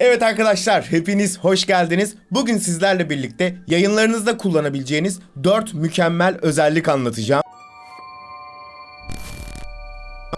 Evet arkadaşlar hepiniz hoş geldiniz. Bugün sizlerle birlikte yayınlarınızda kullanabileceğiniz 4 mükemmel özellik anlatacağım.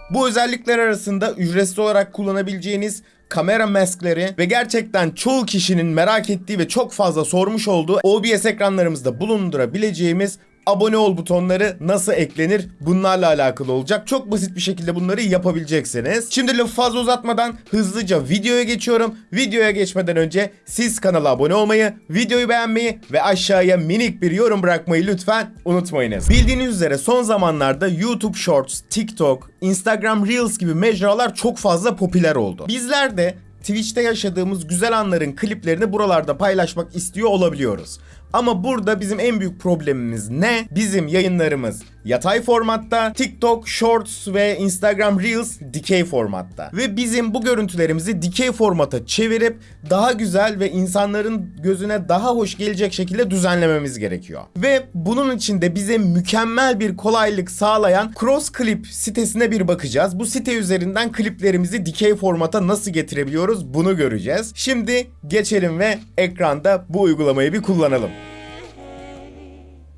Bu özellikler arasında ücretsiz olarak kullanabileceğiniz kamera maskleri ve gerçekten çoğu kişinin merak ettiği ve çok fazla sormuş olduğu OBS ekranlarımızda bulundurabileceğimiz abone ol butonları nasıl eklenir bunlarla alakalı olacak. Çok basit bir şekilde bunları yapabileceksiniz. Şimdi lafı fazla uzatmadan hızlıca videoya geçiyorum. Videoya geçmeden önce siz kanala abone olmayı, videoyu beğenmeyi ve aşağıya minik bir yorum bırakmayı lütfen unutmayınız. Bildiğiniz üzere son zamanlarda YouTube Shorts, TikTok, Instagram Reels gibi mecralar çok fazla popüler oldu. Bizler de Twitch'te yaşadığımız güzel anların kliplerini buralarda paylaşmak istiyor olabiliyoruz. Ama burada bizim en büyük problemimiz ne? Bizim yayınlarımız yatay formatta, TikTok Shorts ve Instagram Reels dikey formatta. Ve bizim bu görüntülerimizi dikey formata çevirip daha güzel ve insanların gözüne daha hoş gelecek şekilde düzenlememiz gerekiyor. Ve bunun için de bize mükemmel bir kolaylık sağlayan Cross Clip sitesine bir bakacağız. Bu site üzerinden kliplerimizi dikey formata nasıl getirebiliyoruz bunu göreceğiz. Şimdi geçelim ve ekranda bu uygulamayı bir kullanalım.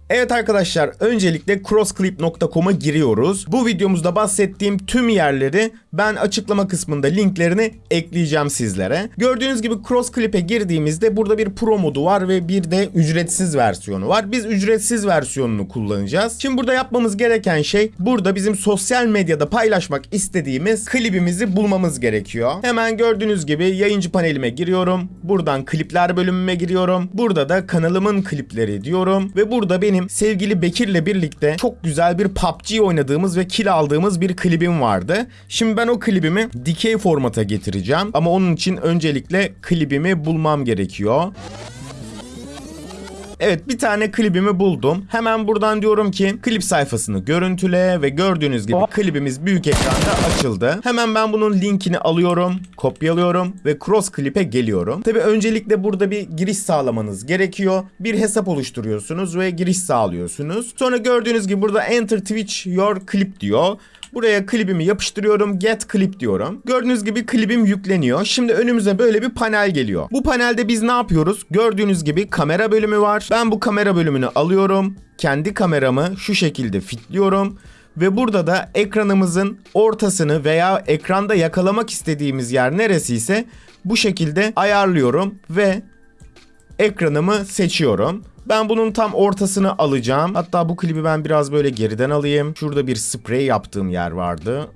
Evet arkadaşlar öncelikle crossclip.com'a giriyoruz. Bu videomuzda bahsettiğim tüm yerleri ben açıklama kısmında linklerini ekleyeceğim sizlere. Gördüğünüz gibi Crossclip'e girdiğimizde burada bir pro modu var ve bir de ücretsiz versiyonu var. Biz ücretsiz versiyonunu kullanacağız. Şimdi burada yapmamız gereken şey burada bizim sosyal medyada paylaşmak istediğimiz klibimizi bulmamız gerekiyor. Hemen gördüğünüz gibi yayıncı panelime giriyorum. Buradan klipler bölümüme giriyorum. Burada da kanalımın klipleri diyorum ve burada benim sevgili Bekir'le birlikte çok güzel bir PUBG oynadığımız ve kill aldığımız bir klibim vardı. Şimdi ben o klibimi dikey formata getireceğim ama onun için öncelikle klibimi bulmam gerekiyor. Evet bir tane klibimi buldum. Hemen buradan diyorum ki klip sayfasını görüntüle ve gördüğünüz gibi klibimiz büyük ekranda açıldı. Hemen ben bunun linkini alıyorum, kopyalıyorum ve cross clip'e geliyorum. Tabi öncelikle burada bir giriş sağlamanız gerekiyor. Bir hesap oluşturuyorsunuz ve giriş sağlıyorsunuz. Sonra gördüğünüz gibi burada enter Twitch your clip diyor. Buraya klibimi yapıştırıyorum. Get clip diyorum. Gördüğünüz gibi klibim yükleniyor. Şimdi önümüze böyle bir panel geliyor. Bu panelde biz ne yapıyoruz? Gördüğünüz gibi kamera bölümü var. Ben bu kamera bölümünü alıyorum. Kendi kameramı şu şekilde fitliyorum. Ve burada da ekranımızın ortasını veya ekranda yakalamak istediğimiz yer neresiyse bu şekilde ayarlıyorum ve ekranımı seçiyorum. Ben bunun tam ortasını alacağım. Hatta bu klibi ben biraz böyle geriden alayım. Şurada bir sprey yaptığım yer vardı.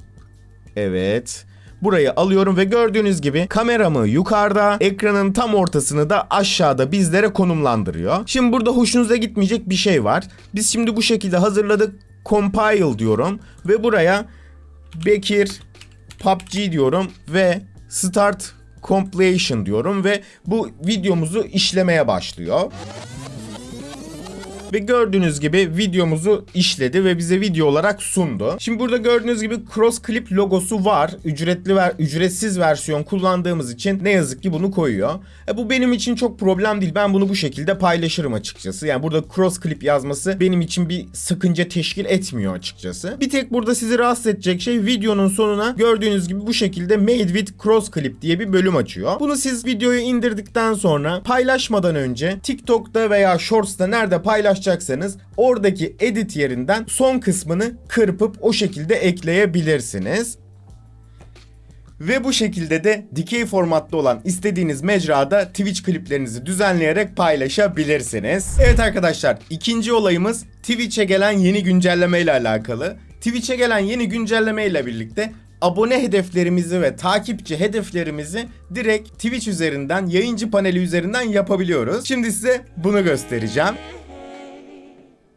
Evet. Burayı alıyorum ve gördüğünüz gibi kameramı yukarıda, ekranın tam ortasını da aşağıda bizlere konumlandırıyor. Şimdi burada hoşunuza gitmeyecek bir şey var. Biz şimdi bu şekilde hazırladık. Compile diyorum ve buraya Bekir PUBG diyorum ve Start Compilation diyorum ve bu videomuzu işlemeye başlıyor. Ve gördüğünüz gibi videomuzu işledi ve bize video olarak sundu. Şimdi burada gördüğünüz gibi Cross Clip logosu var. Ücretli ve ücretsiz versiyon kullandığımız için ne yazık ki bunu koyuyor. E bu benim için çok problem değil. Ben bunu bu şekilde paylaşırım açıkçası. Yani burada Cross Clip yazması benim için bir sakınca teşkil etmiyor açıkçası. Bir tek burada sizi rahatsız edecek şey videonun sonuna gördüğünüz gibi bu şekilde Made with Cross Clip diye bir bölüm açıyor. Bunu siz videoyu indirdikten sonra paylaşmadan önce TikTok'ta veya Shorts'ta nerede paylaş paylaşacaksanız oradaki edit yerinden son kısmını kırpıp o şekilde ekleyebilirsiniz. Ve bu şekilde de dikey formatta olan istediğiniz mecrada Twitch kliplerinizi düzenleyerek paylaşabilirsiniz. Evet arkadaşlar ikinci olayımız Twitch'e gelen yeni güncelleme ile alakalı. Twitch'e gelen yeni güncelleme ile birlikte abone hedeflerimizi ve takipçi hedeflerimizi direkt Twitch üzerinden, yayıncı paneli üzerinden yapabiliyoruz. Şimdi size bunu göstereceğim.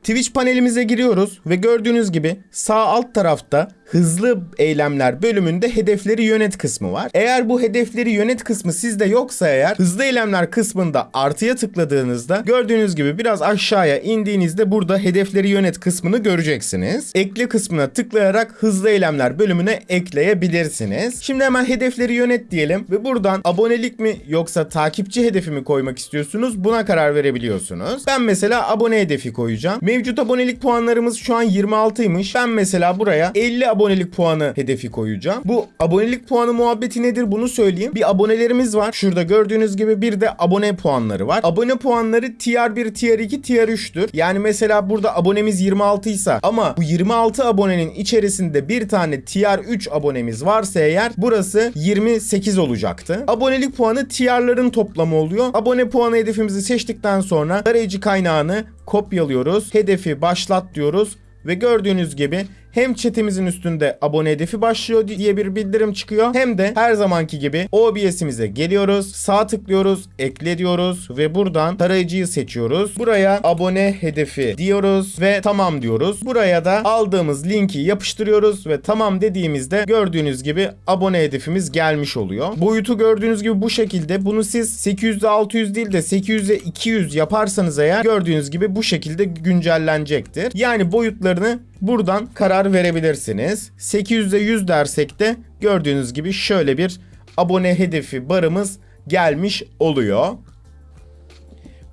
Twitch panelimize giriyoruz ve gördüğünüz gibi sağ alt tarafta hızlı eylemler bölümünde hedefleri yönet kısmı var. Eğer bu hedefleri yönet kısmı sizde yoksa eğer hızlı eylemler kısmında artıya tıkladığınızda gördüğünüz gibi biraz aşağıya indiğinizde burada hedefleri yönet kısmını göreceksiniz. Ekle kısmına tıklayarak hızlı eylemler bölümüne ekleyebilirsiniz. Şimdi hemen hedefleri yönet diyelim ve buradan abonelik mi yoksa takipçi hedefi mi koymak istiyorsunuz buna karar verebiliyorsunuz. Ben mesela abone hedefi koyacağım. Mevcut abonelik puanlarımız şu an 26'ymış. Ben mesela buraya 50 abone abonelik puanı hedefi koyacağım. Bu abonelik puanı muhabbeti nedir bunu söyleyeyim. Bir abonelerimiz var. Şurada gördüğünüz gibi bir de abone puanları var. Abone puanları tier 1, tier 2, tier 3'tür. Yani mesela burada abonemiz 26 ise ama bu 26 abonenin içerisinde bir tane tier 3 abonemiz varsa eğer burası 28 olacaktı. Abonelik puanı tier'ların toplamı oluyor. Abone puanı hedefimizi seçtikten sonra arayıcı kaynağını kopyalıyoruz. Hedefi başlat diyoruz ve gördüğünüz gibi hem chatimizin üstünde abone hedefi başlıyor diye bir bildirim çıkıyor. Hem de her zamanki gibi OBS'imize geliyoruz. Sağ tıklıyoruz, ekle diyoruz ve buradan tarayıcıyı seçiyoruz. Buraya abone hedefi diyoruz ve tamam diyoruz. Buraya da aldığımız linki yapıştırıyoruz ve tamam dediğimizde gördüğünüz gibi abone hedefimiz gelmiş oluyor. Boyutu gördüğünüz gibi bu şekilde. Bunu siz 800'e 600 değil de 800'e 200 yaparsanız eğer gördüğünüz gibi bu şekilde güncellenecektir. Yani boyutlarını buradan karar verebilirsiniz. 800'e 100 dersek de gördüğünüz gibi şöyle bir abone hedefi barımız gelmiş oluyor.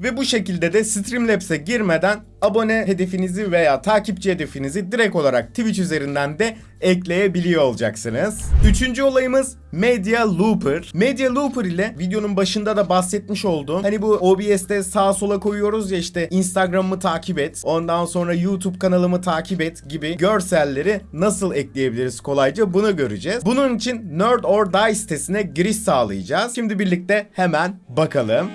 Ve bu şekilde de Streamlabs'e girmeden abone hedefinizi veya takipçi hedefinizi direkt olarak Twitch üzerinden de ekleyebiliyor olacaksınız. Üçüncü olayımız Media Looper. Media Looper ile videonun başında da bahsetmiş olduğum hani bu OBS'te sağa sola koyuyoruz ya işte Instagram'ımı takip et, ondan sonra YouTube kanalımı takip et gibi görselleri nasıl ekleyebiliriz kolayca bunu göreceğiz. Bunun için Nerd or Die sitesine giriş sağlayacağız. Şimdi birlikte hemen bakalım.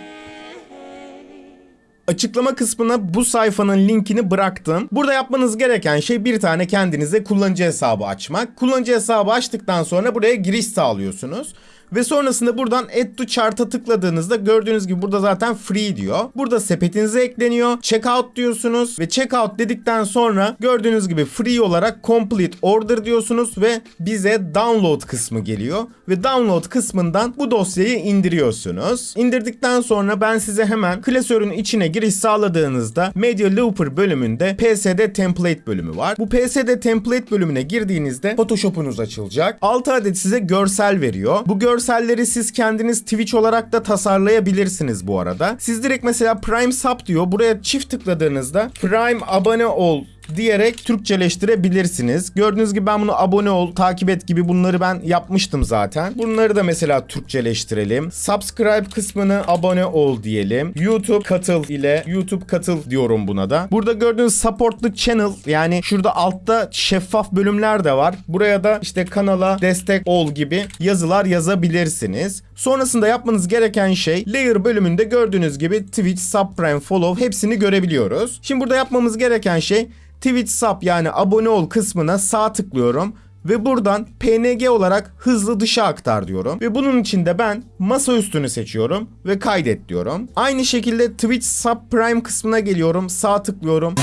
Açıklama kısmına bu sayfanın linkini bıraktım. Burada yapmanız gereken şey bir tane kendinize kullanıcı hesabı açmak. Kullanıcı hesabı açtıktan sonra buraya giriş sağlıyorsunuz. Ve sonrasında buradan Add to Chart'a tıkladığınızda gördüğünüz gibi burada zaten free diyor. Burada sepetinize ekleniyor. Checkout diyorsunuz ve checkout dedikten sonra gördüğünüz gibi free olarak complete order diyorsunuz ve bize download kısmı geliyor. Ve download kısmından bu dosyayı indiriyorsunuz. İndirdikten sonra ben size hemen klasörün içine giriş sağladığınızda Media Looper bölümünde PSD template bölümü var. Bu PSD template bölümüne girdiğinizde Photoshop'unuz açılacak. 6 adet size görsel veriyor. Bu görselleri siz kendiniz Twitch olarak da tasarlayabilirsiniz bu arada. Siz direkt mesela Prime Sub diyor. Buraya çift tıkladığınızda Prime abone ol diyerek Türkçeleştirebilirsiniz. Gördüğünüz gibi ben bunu abone ol, takip et gibi bunları ben yapmıştım zaten. Bunları da mesela Türkçeleştirelim. Subscribe kısmını abone ol diyelim. YouTube katıl ile YouTube katıl diyorum buna da. Burada gördüğünüz support the channel yani şurada altta şeffaf bölümler de var. Buraya da işte kanala destek ol gibi yazılar yazabilirsiniz. Sonrasında yapmanız gereken şey layer bölümünde gördüğünüz gibi Twitch, Subprime, Follow hepsini görebiliyoruz. Şimdi burada yapmamız gereken şey Twitch sub yani abone ol kısmına sağ tıklıyorum ve buradan PNG olarak hızlı dışa aktar diyorum. Ve bunun için de ben masa üstünü seçiyorum ve kaydet diyorum. Aynı şekilde Twitch Subprime kısmına geliyorum. Sağ tıklıyorum.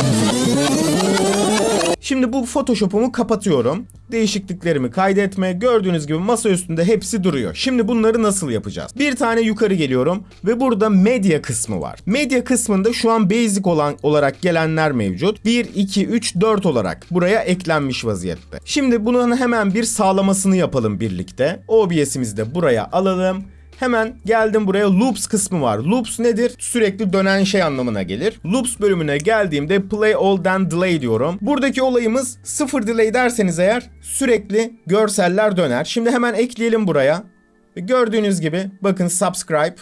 Şimdi bu Photoshop'umu kapatıyorum. Değişikliklerimi kaydetme. Gördüğünüz gibi masa üstünde hepsi duruyor. Şimdi bunları nasıl yapacağız? Bir tane yukarı geliyorum ve burada medya kısmı var. Medya kısmında şu an basic olan olarak gelenler mevcut. 1, 2, 3, 4 olarak buraya eklenmiş vaziyette. Şimdi bunun hemen bir sağlamasını yapalım birlikte. OBS'imizi de buraya alalım. Hemen geldim buraya loops kısmı var. Loops nedir? Sürekli dönen şey anlamına gelir. Loops bölümüne geldiğimde play all then delay diyorum. Buradaki olayımız sıfır delay derseniz eğer sürekli görseller döner. Şimdi hemen ekleyelim buraya. Gördüğünüz gibi bakın subscribe.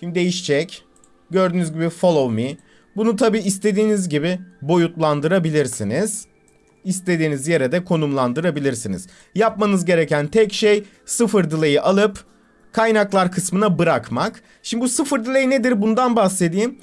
Şimdi değişecek. Gördüğünüz gibi follow me. Bunu tabi istediğiniz gibi boyutlandırabilirsiniz. İstediğiniz yere de konumlandırabilirsiniz. Yapmanız gereken tek şey sıfır delay'i alıp kaynaklar kısmına bırakmak. Şimdi bu sıfır delay nedir bundan bahsedeyim.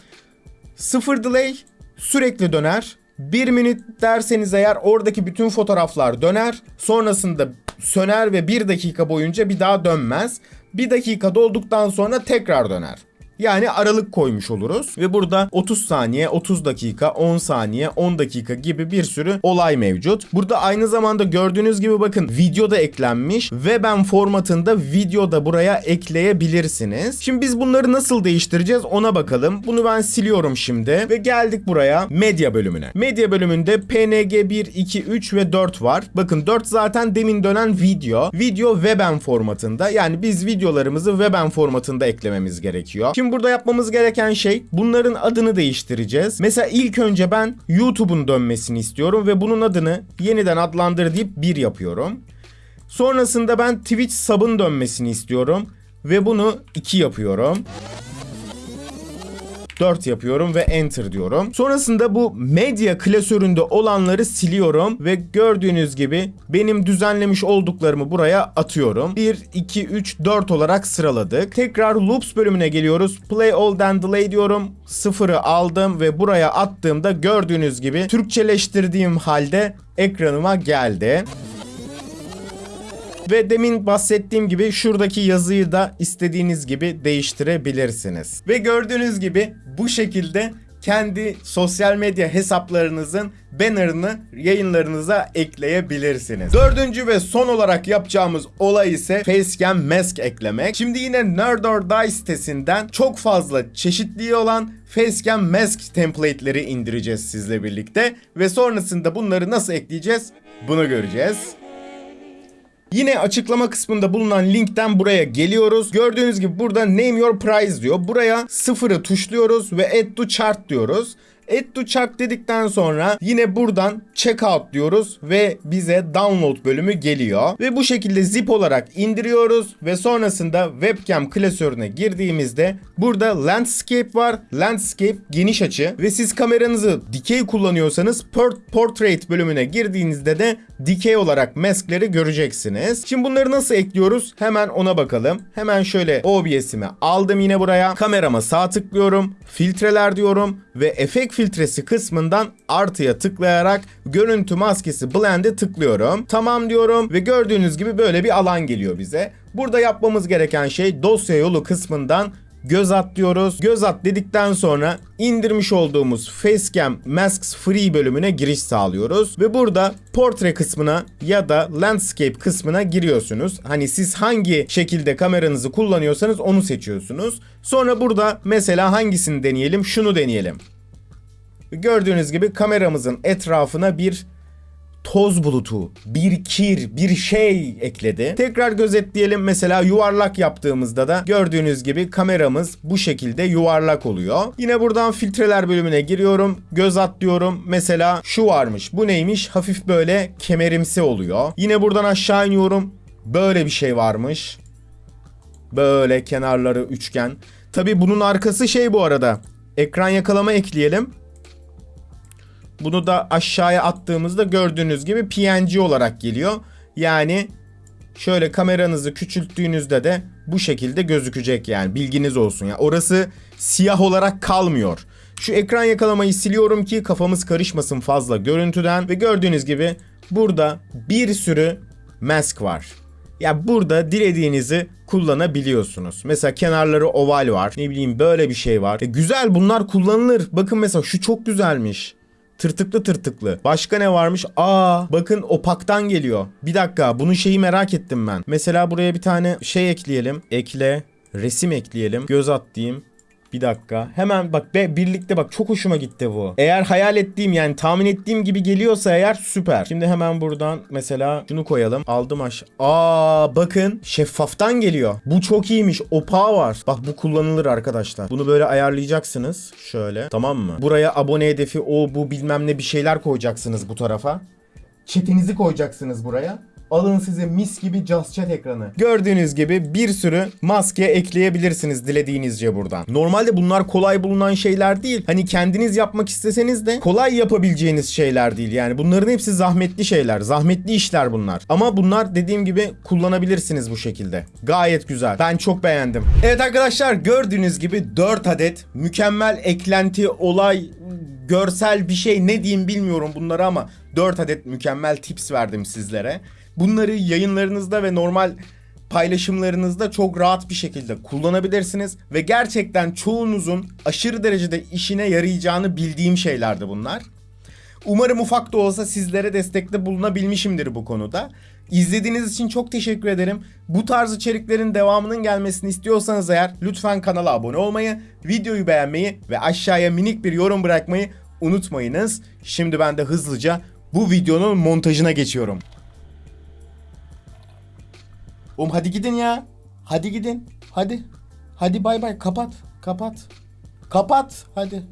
Sıfır delay sürekli döner. Bir minut derseniz eğer oradaki bütün fotoğraflar döner. Sonrasında söner ve bir dakika boyunca bir daha dönmez. Bir dakika dolduktan sonra tekrar döner. Yani aralık koymuş oluruz ve burada 30 saniye, 30 dakika, 10 saniye, 10 dakika gibi bir sürü olay mevcut. Burada aynı zamanda gördüğünüz gibi bakın video da eklenmiş ve ben formatında video da buraya ekleyebilirsiniz. Şimdi biz bunları nasıl değiştireceğiz ona bakalım. Bunu ben siliyorum şimdi ve geldik buraya medya bölümüne. Medya bölümünde PNG 1, 2, 3 ve 4 var. Bakın 4 zaten demin dönen video. Video WebM formatında yani biz videolarımızı WebM formatında eklememiz gerekiyor. Şimdi Şimdi burada yapmamız gereken şey bunların adını değiştireceğiz. Mesela ilk önce ben YouTube'un dönmesini istiyorum ve bunun adını yeniden adlandır deyip 1 yapıyorum. Sonrasında ben Twitch sub'ın dönmesini istiyorum ve bunu 2 yapıyorum. 4 yapıyorum ve enter diyorum. Sonrasında bu medya klasöründe olanları siliyorum ve gördüğünüz gibi benim düzenlemiş olduklarımı buraya atıyorum. 1, 2, 3, 4 olarak sıraladık. Tekrar loops bölümüne geliyoruz. Play all then delay diyorum. Sıfırı aldım ve buraya attığımda gördüğünüz gibi Türkçeleştirdiğim halde ekranıma geldi. Ve demin bahsettiğim gibi şuradaki yazıyı da istediğiniz gibi değiştirebilirsiniz. Ve gördüğünüz gibi bu şekilde kendi sosyal medya hesaplarınızın bannerını yayınlarınıza ekleyebilirsiniz. Dördüncü ve son olarak yapacağımız olay ise Facecam Mask eklemek. Şimdi yine Nerd or Die sitesinden çok fazla çeşitliği olan Facecam Mask template'leri indireceğiz sizle birlikte. Ve sonrasında bunları nasıl ekleyeceğiz? Bunu göreceğiz. Yine açıklama kısmında bulunan linkten buraya geliyoruz. Gördüğünüz gibi burada name your price diyor. Buraya sıfırı tuşluyoruz ve add to chart diyoruz. Add to chart dedikten sonra yine buradan checkout diyoruz ve bize download bölümü geliyor. Ve bu şekilde zip olarak indiriyoruz ve sonrasında webcam klasörüne girdiğimizde burada landscape var. Landscape geniş açı ve siz kameranızı dikey kullanıyorsanız port- portrait bölümüne girdiğinizde de dikey olarak maskleri göreceksiniz. Şimdi bunları nasıl ekliyoruz? Hemen ona bakalım. Hemen şöyle OBS'imi aldım yine buraya. Kamerama sağ tıklıyorum. Filtreler diyorum ve efekt filtresi kısmından artıya tıklayarak görüntü maskesi blend'e tıklıyorum. Tamam diyorum ve gördüğünüz gibi böyle bir alan geliyor bize. Burada yapmamız gereken şey dosya yolu kısmından göz at diyoruz. Göz at dedikten sonra indirmiş olduğumuz Facecam Masks Free bölümüne giriş sağlıyoruz. Ve burada portre kısmına ya da landscape kısmına giriyorsunuz. Hani siz hangi şekilde kameranızı kullanıyorsanız onu seçiyorsunuz. Sonra burada mesela hangisini deneyelim? Şunu deneyelim. Gördüğünüz gibi kameramızın etrafına bir toz bulutu, bir kir, bir şey ekledi. Tekrar gözetleyelim mesela yuvarlak yaptığımızda da gördüğünüz gibi kameramız bu şekilde yuvarlak oluyor. Yine buradan filtreler bölümüne giriyorum. Göz at diyorum. Mesela şu varmış. Bu neymiş? Hafif böyle kemerimsi oluyor. Yine buradan aşağı iniyorum. Böyle bir şey varmış. Böyle kenarları üçgen. Tabi bunun arkası şey bu arada. Ekran yakalama ekleyelim. Bunu da aşağıya attığımızda gördüğünüz gibi PNG olarak geliyor. Yani şöyle kameranızı küçülttüğünüzde de bu şekilde gözükecek yani bilginiz olsun. Yani orası siyah olarak kalmıyor. Şu ekran yakalamayı siliyorum ki kafamız karışmasın fazla görüntüden ve gördüğünüz gibi burada bir sürü mask var. Ya burada dilediğinizi kullanabiliyorsunuz. Mesela kenarları oval var. Ne bileyim böyle bir şey var. E, güzel bunlar kullanılır. Bakın mesela şu çok güzelmiş. Tırtıklı tırtıklı. Başka ne varmış? Aa bakın opaktan geliyor. Bir dakika bunun şeyi merak ettim ben. Mesela buraya bir tane şey ekleyelim. Ekle. Resim ekleyelim. Göz at diyeyim. Bir dakika. Hemen bak be birlikte bak çok hoşuma gitti bu. Eğer hayal ettiğim yani tahmin ettiğim gibi geliyorsa eğer süper. Şimdi hemen buradan mesela şunu koyalım. Aldım aşağı. Aa bakın şeffaftan geliyor. Bu çok iyiymiş. Opağı var. Bak bu kullanılır arkadaşlar. Bunu böyle ayarlayacaksınız. Şöyle. Tamam mı? Buraya abone hedefi o bu bilmem ne bir şeyler koyacaksınız bu tarafa. Chat'inizi koyacaksınız buraya. Alın size mis gibi Just Chat ekranı. Gördüğünüz gibi bir sürü maske ekleyebilirsiniz dilediğinizce buradan. Normalde bunlar kolay bulunan şeyler değil. Hani kendiniz yapmak isteseniz de kolay yapabileceğiniz şeyler değil. Yani bunların hepsi zahmetli şeyler. Zahmetli işler bunlar. Ama bunlar dediğim gibi kullanabilirsiniz bu şekilde. Gayet güzel. Ben çok beğendim. Evet arkadaşlar gördüğünüz gibi 4 adet mükemmel eklenti, olay, görsel bir şey ne diyeyim bilmiyorum bunları ama 4 adet mükemmel tips verdim sizlere. Bunları yayınlarınızda ve normal paylaşımlarınızda çok rahat bir şekilde kullanabilirsiniz ve gerçekten çoğunuzun aşırı derecede işine yarayacağını bildiğim şeylerdi bunlar. Umarım ufak da olsa sizlere destekte bulunabilmişimdir bu konuda. İzlediğiniz için çok teşekkür ederim. Bu tarz içeriklerin devamının gelmesini istiyorsanız eğer lütfen kanala abone olmayı, videoyu beğenmeyi ve aşağıya minik bir yorum bırakmayı unutmayınız. Şimdi ben de hızlıca bu videonun montajına geçiyorum. Oğlum hadi gidin ya. Hadi gidin. Hadi. Hadi bay bay kapat. Kapat. Kapat hadi.